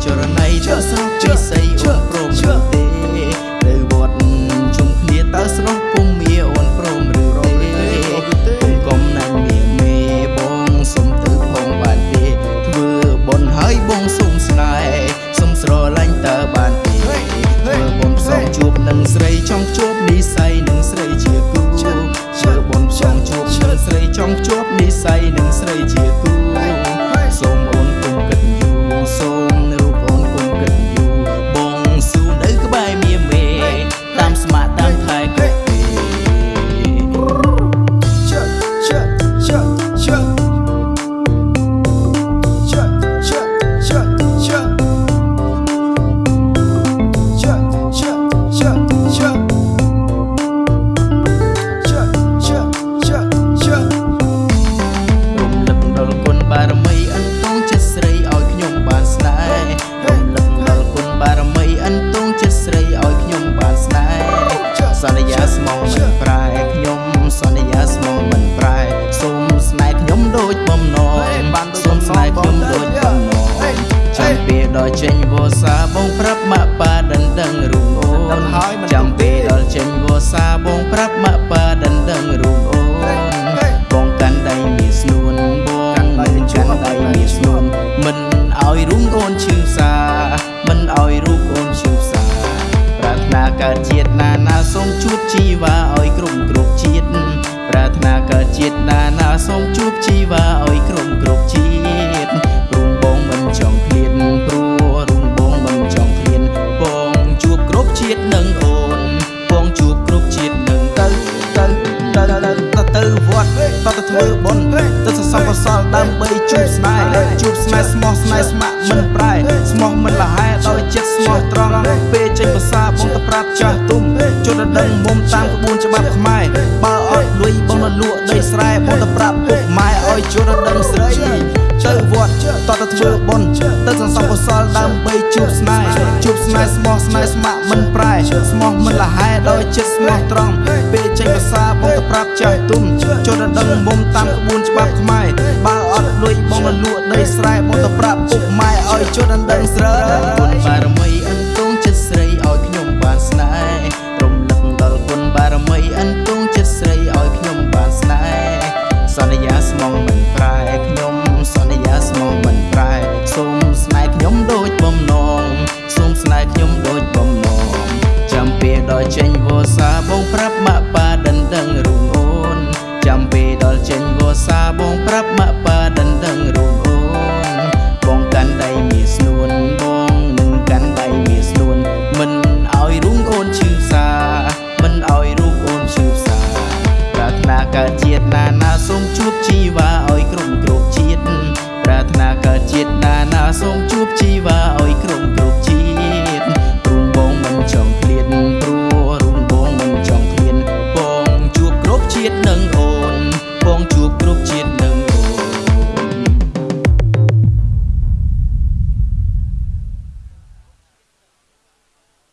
cho ra này cho sao? នចាំពេលដល់ចេញវោសាបងប្រាប់ម៉ាក់ ធ្វើបុណ្យទៅសរសើរកុសលដើម្បីជួបស្នេហ៍ជួបស្នេហ៍ស្មោះស្នេហ៍ស្ម័គ្រមិនប្រែស្មោះមិនលះហែដោយចិត្តស្មោះត្រង់ពេលចេញភាសាបងទៅប្រាប់ចាស់ទុំជន់ដឹងមុំតាមក្បួនច្បាប់ខ្មែរបើអត់លុយបងទៅលក់ដីស្រែបងទៅប្រាប់ពុកម៉ែឲ្យជន់ដឹងស្រីទៅវត្តតទៅធ្វើបុណ្យទៅសន្សំកុសលដើម្បីជួបស្នេហ៍ជួបស្នេហ៍ស្មោះស្នេហ៍ស្ម័គ្រមិនប្រែស្មោះមិនលះហែដោយចិត្តស្មោះត្រង់ពេលចេញ ភាសាបងទៅប្រាប់ចាស់ទុំជន់ដឹងមុំតាមក្បួនច្បាប់ខ្មែរបើអត់លុយបងទៅលក់ដីស្រែបងទៅប្រាប់ពុកម៉ែឲ្យជន់ដឹងស្រីគុណបារមី ចេញវោសាបងប្រាប់ម៉ាក់